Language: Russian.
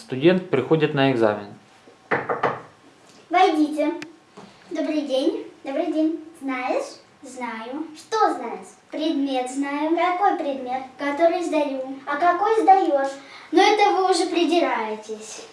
студент приходит на экзамен. Войдите. Добрый день. Добрый день. Знаешь? Знаю. Что знаешь? Предмет знаю. Какой предмет? Который сдаю. А какой сдаешь? Но это вы уже придираетесь.